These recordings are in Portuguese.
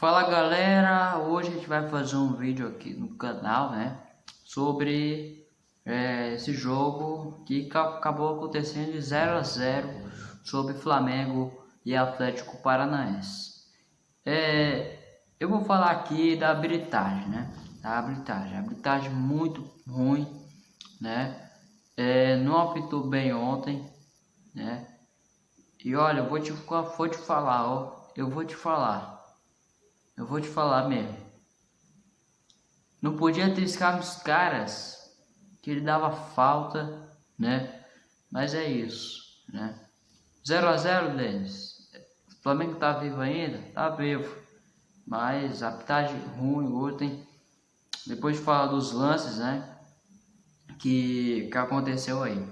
Fala galera, hoje a gente vai fazer um vídeo aqui no canal, né, sobre é, esse jogo que acabou acontecendo de 0 a 0 sobre Flamengo e Atlético Paranaense. É, eu vou falar aqui da habilitagem, né, da habilitagem, habilitagem muito ruim, né, é, não apitou bem ontem, né, e olha, eu vou te, vou te falar, ó, eu vou te falar. Eu vou te falar mesmo. Não podia triscar os caras que ele dava falta, né? Mas é isso, né? 0 a 0 Denis. O Flamengo tá vivo ainda? Tá vivo. Mas a pitagem ruim ontem. Depois de falar dos lances, né? Que, que aconteceu aí.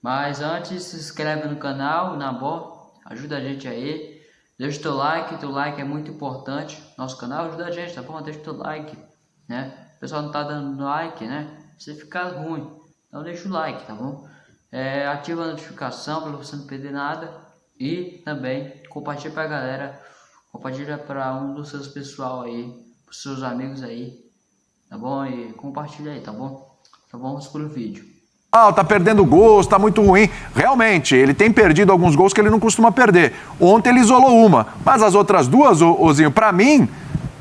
Mas antes, se inscreve no canal, na boa. Ajuda a gente aí. Deixa o teu like, teu like é muito importante. Nosso canal ajuda a gente, tá bom? Deixa o teu like, né? O pessoal não tá dando like, né? Você fica ruim. Então deixa o like, tá bom? É, ativa a notificação para você não perder nada. E também compartilha pra galera. Compartilha para um dos seus pessoal aí, pros seus amigos aí. Tá bom? E compartilha aí, tá bom? Então vamos pro vídeo tá perdendo gols, tá muito ruim. Realmente, ele tem perdido alguns gols que ele não costuma perder. Ontem ele isolou uma, mas as outras duas, Ozinho, para mim,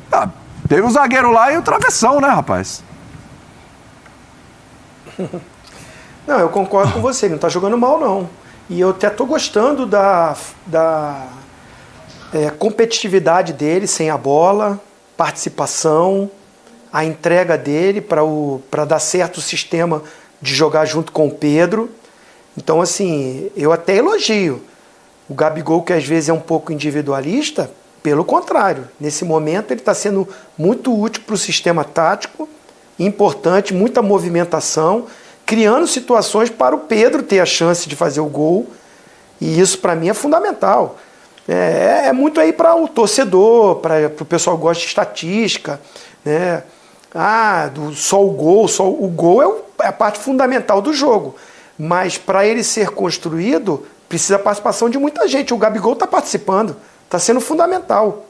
tá, teve o zagueiro lá e o travessão, né, rapaz? Não, eu concordo com você, ele não tá jogando mal, não. E eu até tô gostando da, da é, competitividade dele sem a bola, participação, a entrega dele para dar certo o sistema de jogar junto com o Pedro. Então, assim, eu até elogio. O Gabigol, que às vezes é um pouco individualista, pelo contrário, nesse momento ele está sendo muito útil para o sistema tático, importante, muita movimentação, criando situações para o Pedro ter a chance de fazer o gol. E isso para mim é fundamental. É, é muito aí para o torcedor, para o pessoal que gosta de estatística, né? Ah, do, só o gol, só o gol é o é a parte fundamental do jogo. Mas para ele ser construído, precisa a participação de muita gente. O Gabigol está participando, está sendo fundamental.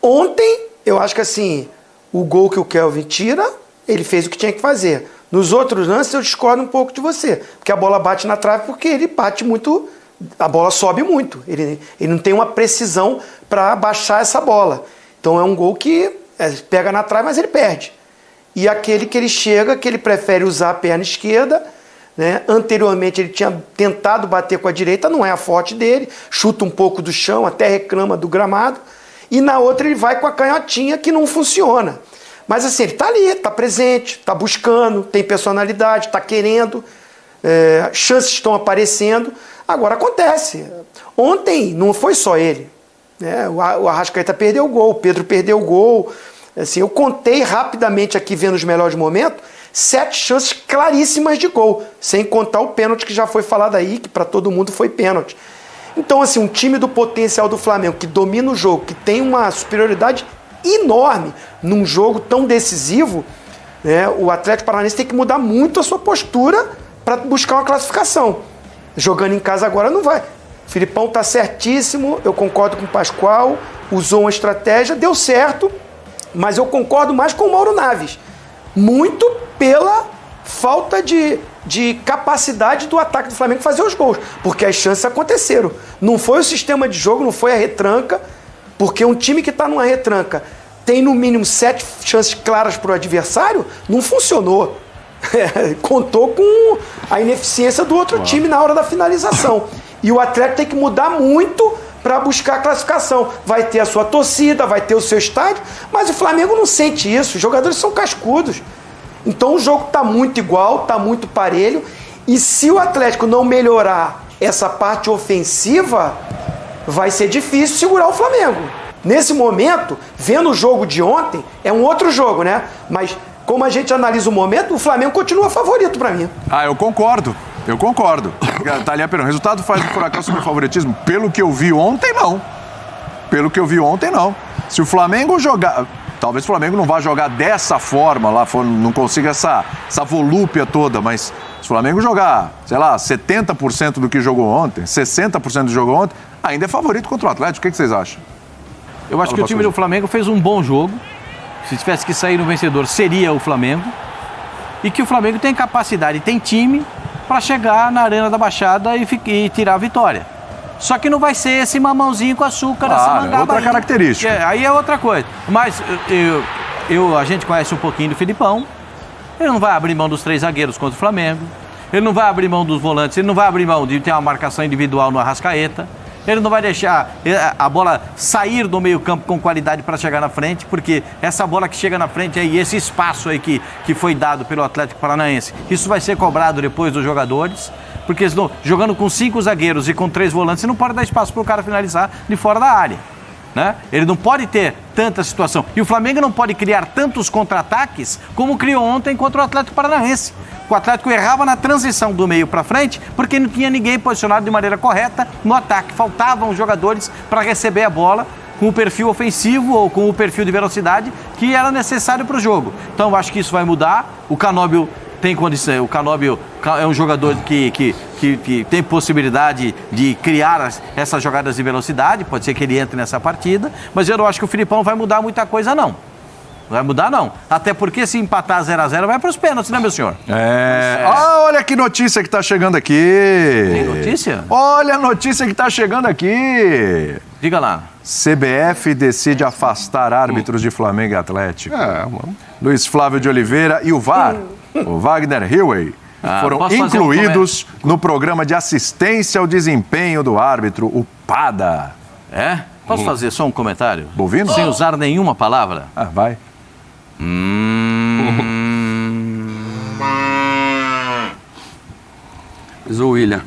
Ontem, eu acho que assim, o gol que o Kelvin tira, ele fez o que tinha que fazer. Nos outros lances, eu discordo um pouco de você. Porque a bola bate na trave porque ele bate muito. A bola sobe muito. Ele, ele não tem uma precisão para baixar essa bola. Então é um gol que é, pega na trave, mas ele perde e aquele que ele chega, que ele prefere usar a perna esquerda. Né? Anteriormente ele tinha tentado bater com a direita, não é a forte dele, chuta um pouco do chão, até reclama do gramado. E na outra ele vai com a canhotinha que não funciona. Mas assim, ele está ali, está presente, está buscando, tem personalidade, está querendo, é, chances estão aparecendo. Agora acontece. Ontem não foi só ele. Né? O Arrascaeta perdeu o gol, o Pedro perdeu o gol, Assim, eu contei rapidamente aqui, vendo os melhores momentos, sete chances claríssimas de gol, sem contar o pênalti que já foi falado aí, que para todo mundo foi pênalti. Então, assim, um time do potencial do Flamengo, que domina o jogo, que tem uma superioridade enorme num jogo tão decisivo, né, o Atlético Paranaense tem que mudar muito a sua postura para buscar uma classificação. Jogando em casa agora não vai. Filipão tá certíssimo, eu concordo com o Pascoal, usou uma estratégia, deu certo, mas eu concordo mais com o Mauro Naves. Muito pela falta de, de capacidade do ataque do Flamengo fazer os gols. Porque as chances aconteceram. Não foi o sistema de jogo, não foi a retranca. Porque um time que está numa retranca tem no mínimo sete chances claras para o adversário, não funcionou. É, contou com a ineficiência do outro Uau. time na hora da finalização. E o Atlético tem que mudar muito para buscar a classificação. Vai ter a sua torcida, vai ter o seu estádio, mas o Flamengo não sente isso. Os jogadores são cascudos. Então o jogo está muito igual, está muito parelho. E se o Atlético não melhorar essa parte ofensiva, vai ser difícil segurar o Flamengo. Nesse momento, vendo o jogo de ontem, é um outro jogo, né? Mas como a gente analisa o momento, o Flamengo continua favorito para mim. Ah, eu concordo. Eu concordo. Thalia Perão, resultado faz o Furacão sobre favoritismo? Pelo que eu vi ontem, não. Pelo que eu vi ontem, não. Se o Flamengo jogar. Talvez o Flamengo não vá jogar dessa forma lá, não consiga essa, essa volúpia toda, mas se o Flamengo jogar, sei lá, 70% do que jogou ontem, 60% do que jogou ontem, ainda é favorito contra o Atlético. O que, vocês acham? Eu acho Fala, que o time do Flamengo fez um bom jogo. Se tivesse que sair no vencedor, seria o Flamengo. E que o Flamengo tem capacidade, tem time para chegar na Arena da Baixada e, e tirar a vitória. Só que não vai ser esse mamãozinho com açúcar, essa Claro, é mangaba outra aí. característica. É, aí é outra coisa. Mas eu- eu- a gente conhece um pouquinho do Filipão. Ele não vai abrir mão dos três zagueiros contra o Flamengo. Ele não vai abrir mão dos volantes. Ele não vai abrir mão de ter uma marcação individual no Arrascaeta. Ele não vai deixar eh, a bola sair do meio-campo com qualidade para chegar na frente, porque essa bola que chega na frente aí, esse espaço aí que, que foi dado pelo Atlético Paranaense, isso vai ser cobrado depois dos jogadores, porque senão, jogando com cinco zagueiros e com três volantes, você não pode dar espaço para o cara finalizar de fora da área. Né? Ele não pode ter tanta situação. E o Flamengo não pode criar tantos contra-ataques como criou ontem contra o Atlético Paranaense. O Atlético errava na transição do meio para frente porque não tinha ninguém posicionado de maneira correta no ataque. Faltavam jogadores para receber a bola com o perfil ofensivo ou com o perfil de velocidade que era necessário para o jogo. Então eu acho que isso vai mudar. O Canóbio tem condição. O Canóbio é um jogador que, que, que, que tem possibilidade de criar as- essas jogadas de velocidade. Pode ser que ele entre nessa partida, mas eu não acho que o Filipão vai mudar muita coisa, não. Não vai mudar, não. Até porque se empatar 0 a 0 vai para os pênaltis, né, meu senhor? É. Ah, olha que notícia que tá chegando aqui. Tem notícia? Olha a notícia que tá chegando aqui. Diga lá. CBF decide afastar árbitros de Flamengo e Atlético. É, mano. Luiz Flávio de Oliveira e o VAR, o Wagner Hillway, Ah, foram fazer um incluídos no programa de assistência ao desempenho do árbitro, o PADA. É? Posso fazer só um comentário? Bovino? Sem usar nenhuma palavra? Ah, vai. Mas, ô William,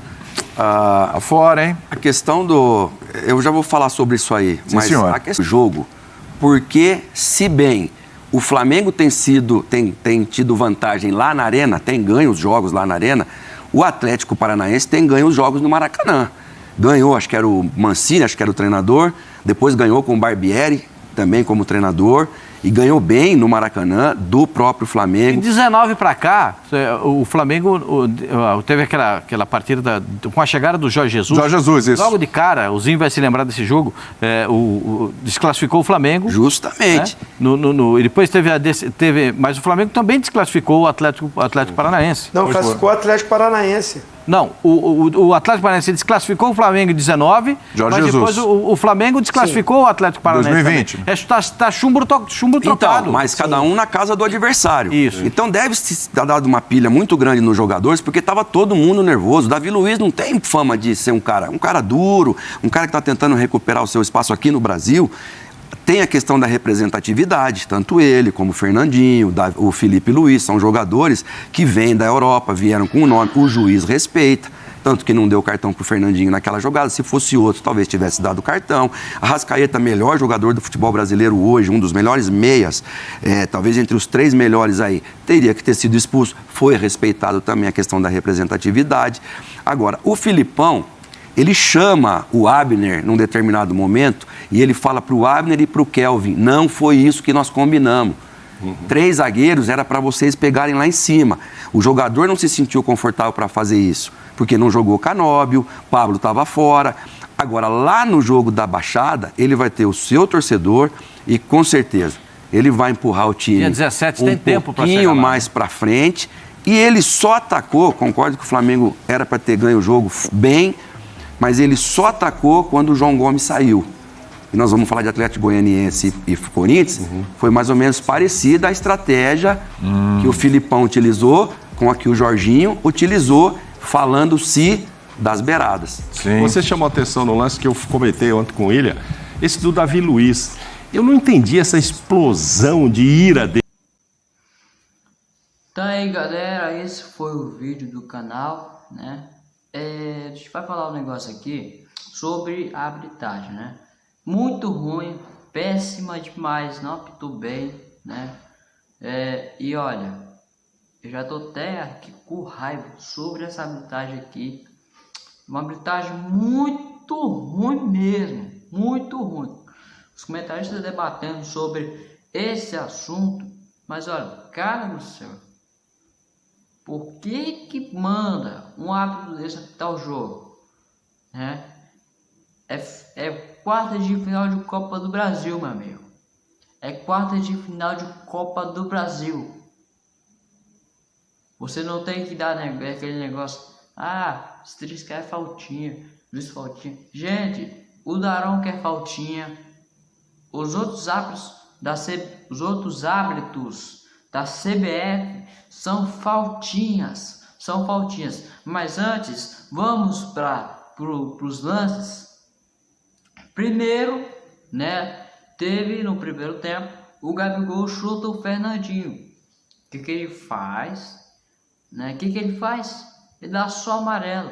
ah, Tá fora, hein? a questão do. Eu já vou falar sobre isso aí, Sim, mas senhor. a questão do jogo, porque se bem o Flamengo tem sido, tem, tem tido vantagem lá na arena, tem ganho os jogos lá na arena, o Atlético Paranaense tem ganho os jogos no Maracanã. Ganhou, acho que era o Mancini, acho que era o treinador, depois ganhou com o Barbieri, também como treinador, e ganhou bem no Maracanã do próprio De Flamengo. 19 para cá, o Flamengo o- teve aquela, aquela partida da- com a chegada do Jorge Jesus. Jorge Jesus, isso. Logo de cara, o Zinho vai se lembrar desse jogo, é, o, o- desclassificou o Flamengo. Justamente. né? No, no- no- e depois teve, a, desse- teve. Mas o Flamengo também desclassificou o Atlético, o Atlético Paranaense. Não, classificou o Atlético Paranaense. Não, o, o, o Atlético Paranaense desclassificou o Flamengo em 19, Jorge mas Jesus. depois o, o Flamengo desclassificou o Atlético Paranaense. 2020. também. É, tá, chumbo, to- chumbo trocado. Então, mas cada um na casa do adversário. Isso. Então deve se ter dado uma pilha muito grande nos jogadores, porque estava todo mundo nervoso. Davi Luiz não tem fama de ser um cara, um cara duro, um cara que está tentando recuperar o seu espaço aqui no Brasil. Tem a questão da representatividade, tanto ele como o Fernandinho, o Felipe Luiz, são jogadores que vêm da Europa, vieram com o nome, o juiz respeita. Tanto que não deu cartão pro Fernandinho naquela jogada. Se fosse outro, talvez tivesse dado cartão. A Rascaeta, melhor jogador do futebol brasileiro hoje, um dos melhores meias, é, talvez entre os três melhores aí, teria que ter sido expulso. Foi respeitado também a questão da representatividade. Agora, o Filipão, ele chama o Abner num determinado momento e ele fala para o Abner e para o Kelvin: não foi isso que nós combinamos. Três zagueiros era para vocês pegarem lá em cima. O jogador não se sentiu confortável para fazer isso, porque não jogou Canóbio, Pablo estava fora. Agora, lá no jogo da Baixada, ele vai ter o seu torcedor e com certeza ele vai empurrar o time Dia 17 um tem tempo pra pouquinho lá. mais para frente. E ele só atacou, concordo que o Flamengo era para ter ganho o jogo bem, mas ele só atacou quando o João Gomes saiu. E nós vamos falar de Atlético Goianiense e, Corinthians. Uhum. Foi mais ou menos parecida a estratégia que o Filipão utilizou com a que o Jorginho utilizou, falando-se das beiradas. Sim. Você chamou a atenção no lance que eu comentei ontem com o William, esse do Davi Luiz. Eu não entendi essa explosão de ira dele. Então aí galera, esse foi o vídeo do canal, né? É, a gente vai falar um negócio aqui sobre a arbitragem, né? Muito ruim, péssima demais, não apitou bem, né? É, e olha, eu já tô até aqui com raiva sobre essa arbitragem aqui. Uma arbitragem muito ruim mesmo, muito ruim. Os comentaristas debatendo sobre esse assunto, mas olha, cara do céu, por que que manda um árbitro desse apitar o jogo? Né? É, é quarta de final de Copa do Brasil, meu amigo. É quarta de final de Copa do Brasil. Você não tem que dar né, aquele negócio. Ah, Stris quer faltinha. Luiz faltinha. Gente, o Darão quer faltinha. Os outros árbitros da C... os outros árbitros da CBF são faltinhas. São faltinhas. Mas antes, vamos para pro, os lances. Primeiro, né? Teve no primeiro tempo o Gabigol chuta o Fernandinho. O que, que ele faz? Né? O que, que ele faz? Ele dá só amarelo.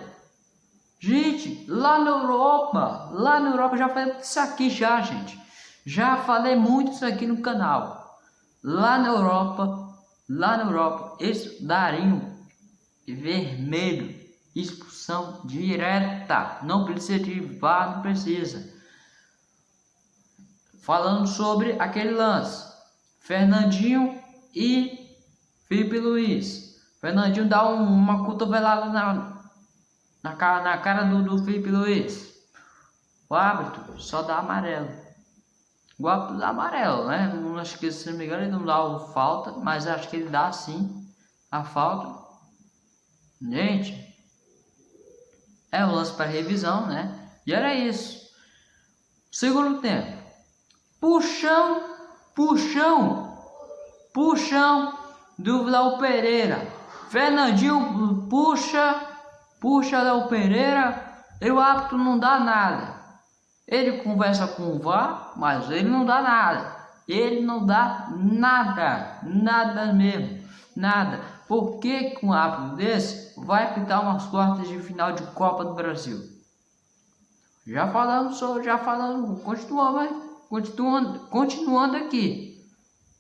Gente, lá na Europa, lá na Europa já falei isso aqui já, gente. Já falei muito isso aqui no canal. Lá na Europa, lá na Europa, eles dariam vermelho, expulsão direta. Não precisa de VAR, não precisa. Falando sobre aquele lance, Fernandinho e Felipe Luiz. Fernandinho dá um, uma cotovelada na, na, cara, na cara do, do Felipe Luiz. O árbitro só dá amarelo. O árbitro dá amarelo, né? Não acho que se não me engano ele não dá falta, mas acho que ele dá sim a falta. Gente, é o lance para revisão, né? E era isso. Segundo tempo. Puxão, puxão, puxão do Léo Pereira. Fernandinho puxa, puxa Léo Pereira, e o não dá nada. Ele conversa com o VAR, mas ele não dá nada. Ele não dá nada, nada mesmo, nada. Por que, com um árbitro desse vai pintar umas quartas de final de Copa do Brasil? Já falando, já falando, continuando, continuando, continuando aqui.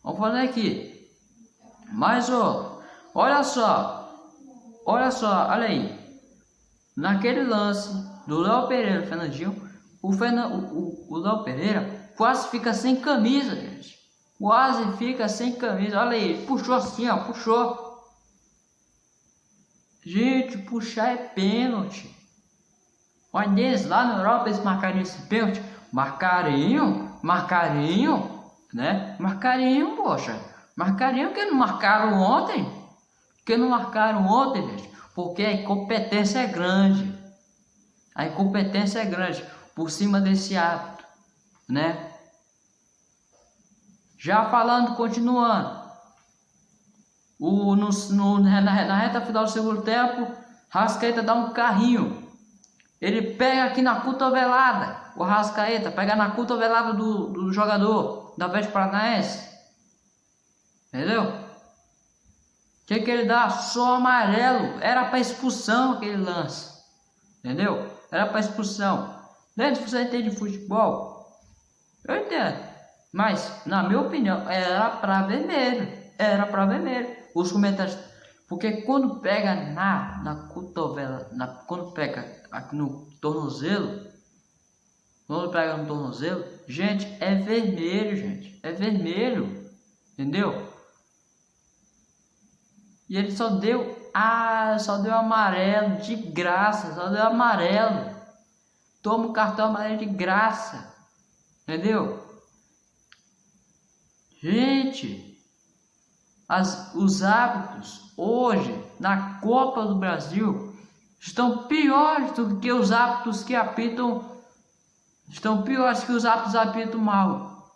Vamos falar aqui. Mas, ó, Olha só, olha só, olha aí. Naquele lance do Léo Pereira, Fernandinho, o, Fernand, o, o, o Léo Pereira quase fica sem camisa, gente. Quase fica sem camisa. Olha aí, puxou assim, ó, puxou. Gente, puxar é pênalti. Olha eles lá na Europa eles marcariam esse pênalti. Marcariam, marcariam, né? Marcariam, poxa. Marcariam que não marcaram ontem. Porque não marcaram ontem, gente? Porque a incompetência é grande. A incompetência é grande por cima desse ato, né? Já falando, continuando. O, no, no, na, na reta final do segundo tempo, Rascaeta dá um carrinho. Ele pega aqui na cotovelada. O Rascaeta pega na cotovelada do, do jogador da Veste Paranaense. Entendeu? que, que ele dá? Só amarelo. Era para expulsão aquele lance. Entendeu? Era para expulsão. Dentro você entende de futebol? Eu entendo. Mas, na minha opinião, era para vermelho. Era para vermelho. Os comentários. Porque quando pega na, na cotovela, na, quando pega no tornozelo, quando pega no tornozelo, gente, é vermelho, gente. É vermelho. Entendeu? E ele só deu, ah, só deu amarelo de graça, só deu amarelo. Toma o cartão amarelo de graça. Entendeu? Gente, as, os hábitos hoje na Copa do Brasil estão piores do que os hábitos que apitam estão piores que os hábitos apitam mal.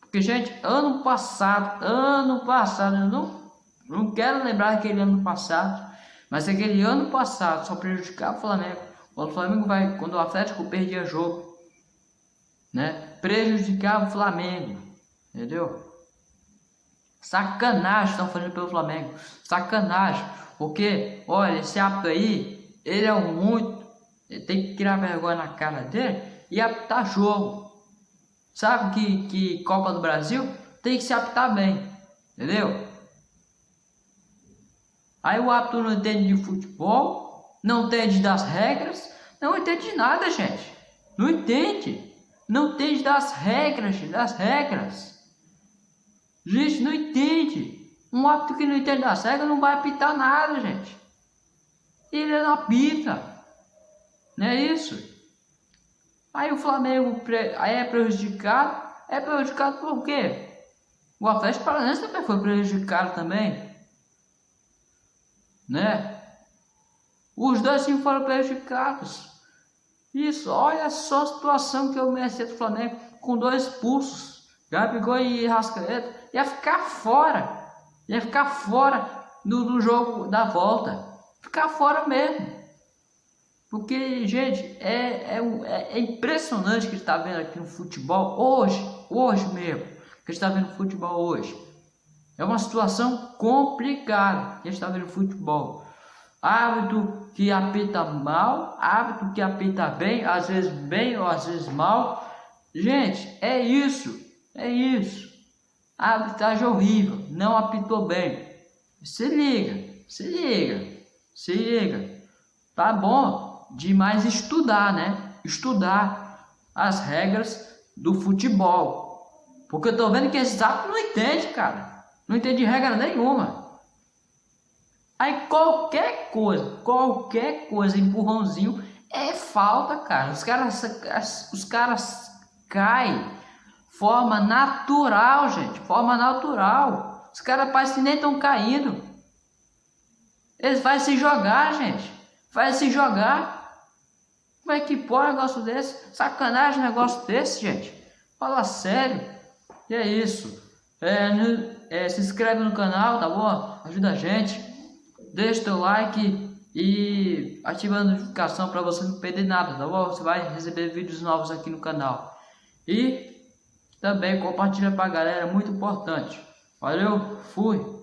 Porque, gente, ano passado, ano passado, eu não não quero lembrar aquele ano passado, mas aquele ano passado só prejudicava o Flamengo. O Flamengo vai, quando o Atlético perdia jogo, né? Prejudicava o Flamengo, entendeu? Sacanagem estão fazendo pelo Flamengo, sacanagem, porque, olha, esse hábito aí, ele é um muito, ele tem que tirar vergonha na cara dele e apitar jogo. Sabe que, que Copa do Brasil tem que se apitar bem, entendeu? Aí o árbitro não entende de futebol, não entende das regras, não entende de nada, gente. Não entende. Não entende das regras, das regras. Gente, não entende. Um árbitro que não entende das regras não vai apitar nada, gente. Ele não apita. Não é isso? Aí o Flamengo aí é prejudicado. É prejudicado por quê? O Atlético Paranaense também foi prejudicado também. Né? Os dois sim foram prejudicados. Isso, olha só a situação que eu merecia do Flamengo com dois pulsos. Gabigol e Rascaeta ia ficar fora. Ia ficar fora do, do jogo da volta. Ficar fora mesmo. Porque, gente, é, é, é impressionante que está vendo aqui no futebol hoje, hoje mesmo, que está vendo futebol hoje. É uma situação complicada que está vendo futebol. Árbitro que apita mal, árbitro que apita bem, às vezes bem ou às vezes mal. Gente, é isso, é isso. A arbitragem horrível, não apitou bem. Se liga, se liga, se liga. Tá bom demais estudar, né? Estudar as regras do futebol. Porque eu tô vendo que esse árbitros não entende, cara. Não entende regra nenhuma. Aí qualquer coisa, qualquer coisa, empurrãozinho, é falta, cara. Os caras, os caras caem. Forma natural, gente. Forma natural. Os caras parecem nem estão caindo. Eles vão se jogar, gente. Vai se jogar. Como é que pode um negócio desse? Sacanagem um negócio desse, gente. Fala sério. E é isso. É, é, se inscreve no canal, tá bom? Ajuda a gente deixa teu like e ativa a notificação para você não perder nada, tá bom? Você vai receber vídeos novos aqui no canal. E também compartilha para a galera, muito importante. Valeu, fui!